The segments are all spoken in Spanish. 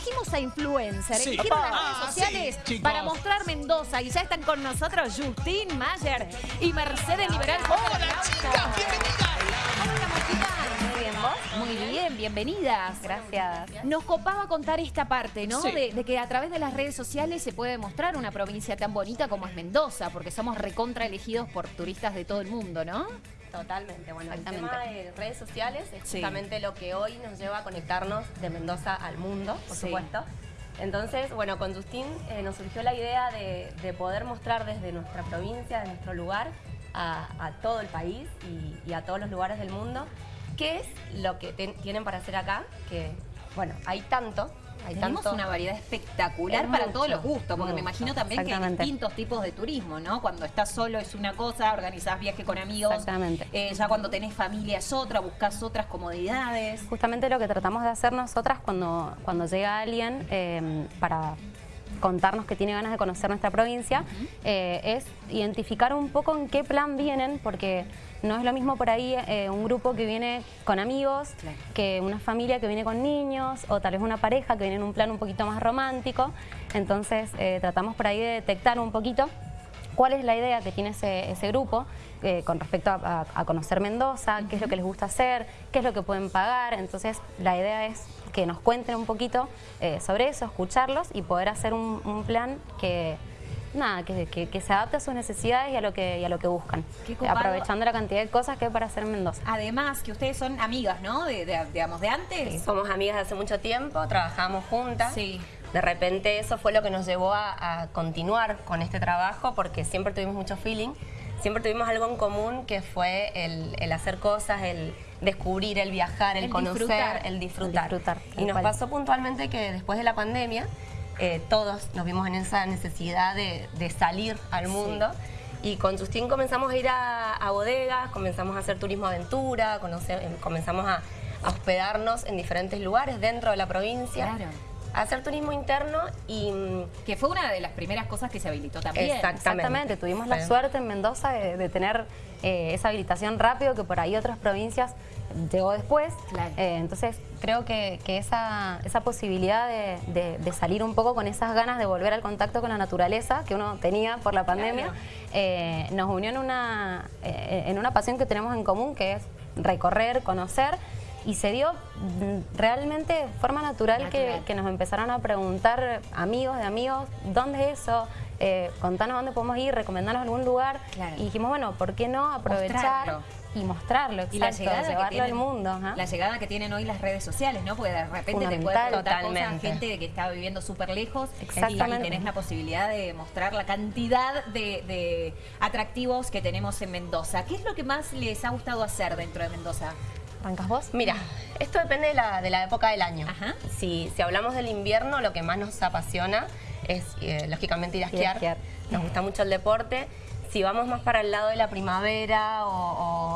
elegimos a influencer, Sí. las Ah, redes sí, sociales para mostrar Mendoza. Y ya están con nosotros Justin Mayer y Mercedes Liberal. ¡Hola, chicas! ¡Bienvenidas! Muy bien, ¿vos? Muy bien, bienvenidas. Gracias. Nos copaba contar esta parte, ¿no? Sí. De, de que a través de las redes sociales se puede mostrar una provincia tan bonita como es Mendoza, porque somos recontra elegidos por turistas de todo el mundo, ¿no? Totalmente, bueno, el tema de redes sociales es Sí. justamente lo que hoy nos lleva a conectarnos de Mendoza al mundo, por Sí. supuesto. Entonces, bueno, con Justin eh, nos surgió la idea de, de poder mostrar desde nuestra provincia, de nuestro lugar, a, a todo el país y, y a todos los lugares del mundo, qué es lo que ten- tienen para hacer acá, que, bueno, hay tanto, hay Tenemos tanto... una variedad espectacular Es para mucho, todos los gustos, porque me imagino también que hay distintos tipos de turismo, ¿no? Cuando estás solo es una cosa, organizás viaje con amigos. Exactamente. Eh, ya cuando tenés familia es otra, buscas otras comodidades. Justamente lo que tratamos de hacer nosotras cuando, cuando llega alguien eh, para contarnos que tiene ganas de conocer nuestra provincia, eh, es identificar un poco en qué plan vienen, porque no es lo mismo por ahí eh, un grupo que viene con amigos, Claro. que una familia que viene con niños, o tal vez una pareja que viene en un plan un poquito más romántico. Entonces eh, tratamos por ahí de detectar un poquito cuál es la idea que tiene ese, ese grupo eh, con respecto a, a- a conocer Mendoza, qué es lo que les gusta hacer, qué es lo que pueden pagar. Entonces, la idea es que nos cuenten un poquito eh, sobre eso, escucharlos y poder hacer un, un plan que, nada, que, que- que se adapte a sus necesidades y a lo que, y a lo que buscan, aprovechando la cantidad de cosas que hay para hacer en Mendoza. Además, que ustedes son amigas, ¿no? De, de- digamos, de antes. Somos amigas de hace mucho tiempo, trabajamos juntas. Sí. De repente eso fue lo que nos llevó a, a continuar con este trabajo porque siempre tuvimos mucho feeling, siempre tuvimos algo en común que fue el, el hacer cosas, el descubrir, el viajar, el, El conocer, disfrutar. el disfrutar. El disfrutar, tal y nos cual. pasó puntualmente que después de la pandemia eh, todos nos vimos en esa necesidad de, de salir al mundo. Y con Justin comenzamos a ir a, a bodegas, comenzamos a hacer turismo aventura, conocer- em, comenzamos a, a hospedarnos en diferentes lugares dentro de la provincia, Claro. Hacer turismo interno y mm, Que fue una de las primeras cosas que se habilitó también. Exactamente, tuvimos la suerte en Mendoza de, de tener eh, esa habilitación rápido que por ahí otras provincias llegó después. Claro. Eh, entonces creo que, que esa, esa posibilidad de, de- de salir un poco con esas ganas de volver al contacto con la naturaleza que uno tenía por la pandemia, Claro. eh, nos unió en una, eh, en una pasión que tenemos en común que es recorrer, conocer. Y se dio mm, realmente de forma natural que, Natural. que nos empezaron a preguntar amigos de amigos, ¿dónde es eso? Eh, contanos dónde podemos ir, recomendarnos algún lugar. Claro. Y dijimos, bueno, ¿por qué no aprovechar Mostrarlo. y mostrarlo? Y la llegada, que llevarlo tienen, al mundo. la llegada que tienen hoy las redes sociales, ¿no? Porque de repente te puede Fundamental. preguntar cosas Totalmente. gente que está viviendo súper lejos y, y tenés la posibilidad de mostrar la cantidad de, de atractivos que tenemos en Mendoza. ¿Qué es lo que más les ha gustado hacer dentro de Mendoza? ¿Arrancas vos? Mira, esto depende de la, de la época del año. Ajá. Si, si hablamos del invierno, lo que más nos apasiona es, eh, lógicamente, ir a esquiar. esquiar. Nos gusta mucho el deporte. Si vamos más para el lado de la primavera o,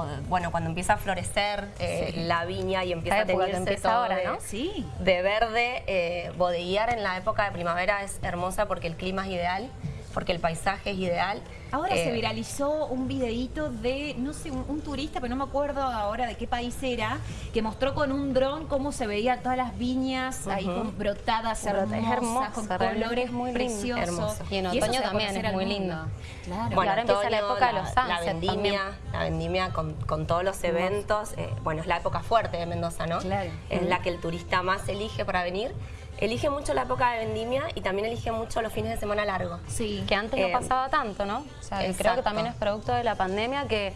o, bueno, cuando empieza a florecer eh, Sí. la viña y empieza a teñirse empieza todo ahora, de, ¿no? Sí. de verde, eh, bodeguear en la época de primavera es hermosa porque el clima es ideal, porque el paisaje es ideal. Ahora Eh, se viralizó un videíto de, no sé, un, un turista, pero no me acuerdo ahora de qué país era, que mostró con un dron cómo se veían todas las viñas ahí con brotadas Brota- hermosas, es con colores es muy preciosos. Hermoso. Y en otoño también es muy lindo. Claro. Bueno, ahora empieza la época de los la, vendimia, también. la vendimia con, con todos los eventos. eh, bueno, es la época fuerte de Mendoza, ¿no? Claro. Es la que el turista más elige para venir. Elige mucho la época de vendimia y también elige mucho los fines de semana largos. Sí. Que antes Eh, no pasaba tanto, ¿no? O sea, creo que también es producto de la pandemia que,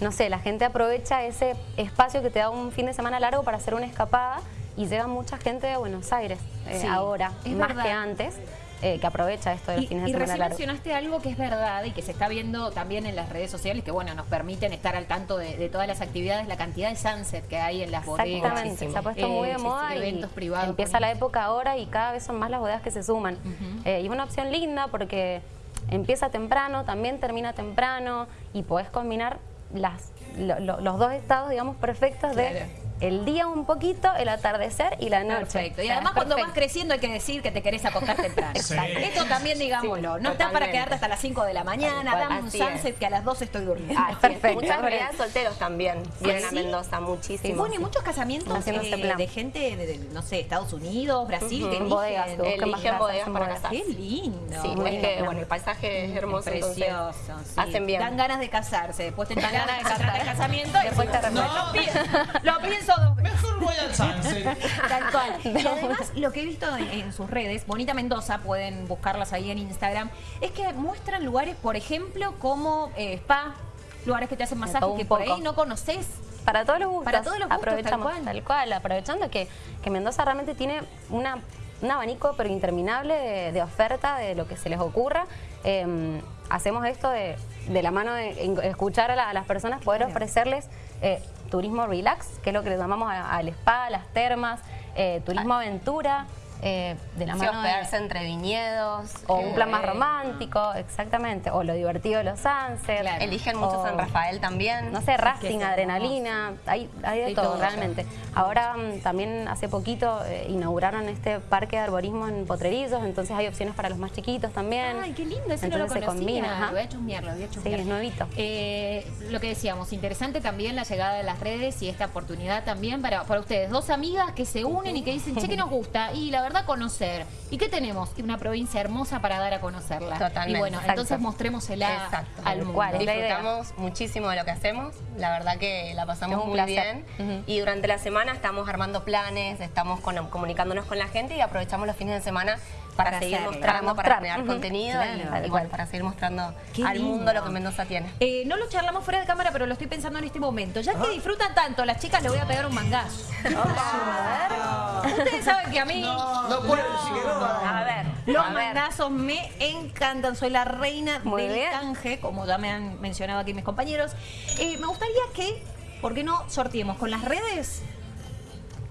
no sé, la gente aprovecha ese espacio que te da un fin de semana largo para hacer una escapada y llega mucha gente de Buenos Aires eh, Sí, ahora, más verdad. que antes, eh, que aprovecha esto de los Y, fines de y semana recién largos. mencionaste algo que es verdad y que se está viendo también en las redes sociales, que bueno, nos permiten estar al tanto de, de todas las actividades, la cantidad de sunset que hay en las bodegas. Exactamente, se ha puesto muy de Eh, moda y eventos privados. empieza la época ahora y cada vez son más las bodegas que se suman. Eh, y es una opción linda porque empieza temprano, también termina temprano y podés combinar las, lo- lo- los dos estados, digamos, perfectos de Claro. El día un poquito, el atardecer y la noche. Perfecto. Y además es cuando vas perfecto. creciendo hay que decir que te querés acostar temprano. Sí. Esto también digámoslo. Sí, no estás para quedarte hasta las 5 de la mañana, dame un sunset es. que a las 12 estoy durmiendo. Ah, perfecto. Muchas realidades solteros también vienen a ¿Sí? Mendoza, Y muchísimo. bueno, y muchos casamientos eh, plan. de gente de, de, no sé, Estados Unidos, Brasil, Ujú. que En bodegas, eligen. Eligen bodegas para bodegas. casarse. Qué lindo. Sí, Muy es que bueno, el paisaje es hermoso, Precioso. sí. hacen bien. Dan ganas de casarse, después te dan ganas de casar. de casamiento y Después te arrepientes. lo, pienso, lo pienso dos veces. Mejor voy al sunset. Tal cual. Y además, lo que he visto en, en sus redes, Bonita Mendoza, pueden buscarlas ahí en Instagram, es que muestran lugares, por ejemplo, como eh, spa, lugares que te hacen masaje todo un que por poco. ahí no conoces. Para todos los gustos. Para todos los gustos, Aprovechamos, tal cual. tal cual, aprovechando que, que Mendoza realmente tiene una, un abanico pero interminable de, de oferta de lo que se les ocurra. Eh, hacemos esto de, de la mano de escuchar a, la- a las personas, poder Claro. ofrecerles eh, turismo relax, que es lo que le llamamos al spa, las termas, eh, turismo aventura, eh, de la Sí, mano de- hospedarse entre viñedos. o un plan más romántico, exactamente, o lo divertido de los sunsets. Claro. Eligen mucho o- San Rafael también. no sé, rafting, es adrenalina, hay, hay de todo, todo, realmente. Ahora mm, también hace poquito eh, inauguraron este parque de arborismo en Potrerillos, entonces hay opciones para los más chiquitos también. Ay, qué lindo, ese no lo Entonces se conocía. combina, ajá. Lo voy a chusmear, lo voy a Sí, es nuevito. Eh, lo que decíamos, interesante también la llegada de las redes y esta oportunidad también para, para ustedes, dos amigas que se unen y que dicen, che, que nos gusta, y la verdad conocer. ¿Y qué tenemos? Una provincia hermosa para dar a conocerla. Totalmente. Y bueno, Exacto. entonces mostrémosela Exacto. al mundo. cual. Disfrutamos muchísimo de lo que hacemos, la verdad que la pasamos muy placer. bien y durante la semana estamos armando planes, estamos con- comunicándonos con la gente y aprovechamos los fines de semana para, Para seguir mostrando, Para crear contenido Claro, y- y, tal bueno, cual. para seguir mostrando Qué al mundo lo que Mendoza tiene. Eh, no lo charlamos fuera de cámara, pero lo estoy pensando en este momento. Ya que disfrutan tanto, las chicas le voy a pegar un mangazo. Ustedes saben que a mí No puedo decir que no. A ver, los mangazos me encantan. Soy la reina Muy del bien. canje, como ya me han mencionado aquí mis compañeros. Eh, me gustaría que, ¿por qué no sorteemos con las redes?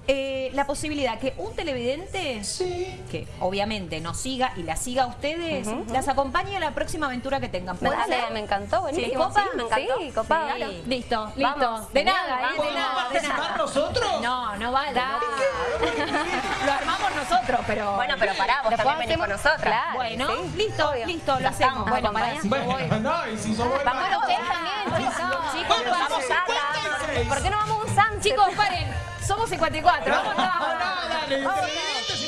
Eh, la posibilidad que un televidente Sí. que obviamente nos siga y la siga a ustedes, las acompañe a la próxima aventura que tengan. ¿Puede Dale, ser? me encantó, buenísimo. Sí, me encantó. Sí, copado. Sí, Claro. Listo, listo. Vamos, de nada, ¿eh? vamos. de ¿Podemos nada, de participar nada. nosotros? No, no vale. no. Lo armamos nosotros, pero. Bueno, pero pará, vos también venís con nosotras. Claro, Bueno, sí, listo, obvio. listo, lo hacemos. estamos, Bueno, acompañando. si yo voy. Bueno, no, y si somos Vamos ustedes también, chicos. Chicos, Bueno, vamos somos a- 56. ¿Por qué no vamos a un sunset? Chicos, paren. Somos 54. Vamos, No, vamos. no, dale, televidente 55.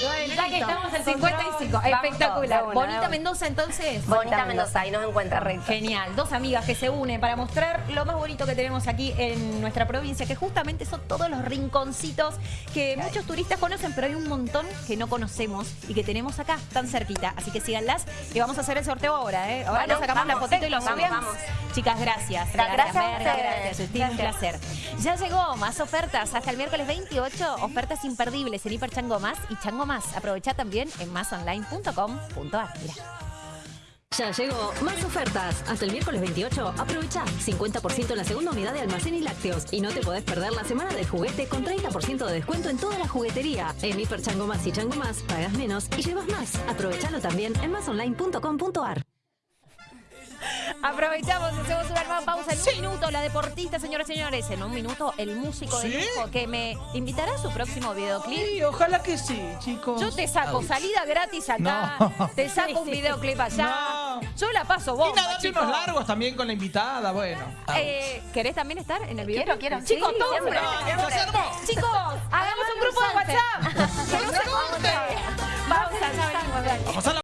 Ya que estamos en 55. Vamos Espectacular. todos, Bonita una. Mendoza, entonces. Bonita Mendoza, ahí nos encuentran. Genial, dos amigas que se unen para mostrar lo más bonito que tenemos aquí en nuestra provincia, que justamente son todos los rinconcitos que muchos turistas conocen, pero hay un montón que no conocemos y que tenemos acá, tan cerquita. Así que síganlas y vamos a hacer el sorteo ahora, ¿eh? Ahora Bueno, sacamos la fotito sí, y lo vamos, subimos. vamos. Chicas, gracias. Gracias Gracias, Merga, un placer. Ya llegó más ofertas hasta el miércoles 28. Ofertas imperdibles en Hiper Chango Más y Chango Más. Aprovecha también en másonline.com.ar. Mira. Ya llegó más ofertas. Hasta el miércoles 28, aprovecha 50% en la segunda unidad de almacén y lácteos. Y no te podés perder la semana del juguete con 30% de descuento en toda la juguetería. En Hiper Chango Más y Chango Más, pagas menos y llevas más. Aprovechalo también en másonline.com.ar. Aprovechamos, hacemos una nueva pausa en un minuto. La deportista, señoras y señores. En un minuto, el músico de ¿Sí? lujo que me invitará a su próximo videoclip. Sí, ojalá que sí, chicos. Yo te saco salida gratis acá, No. te saco un videoclip allá. No. Yo la paso Y bomba, nada, unos largos también con la invitada, bueno. Eh, ¿Querés también estar en el video? Quiero, quiero. Chicos, Sí, todos. No. Chicos, hagamos un grupo de WhatsApp. Que no se corte. Pausa, ya venimos, dale. Vamos a la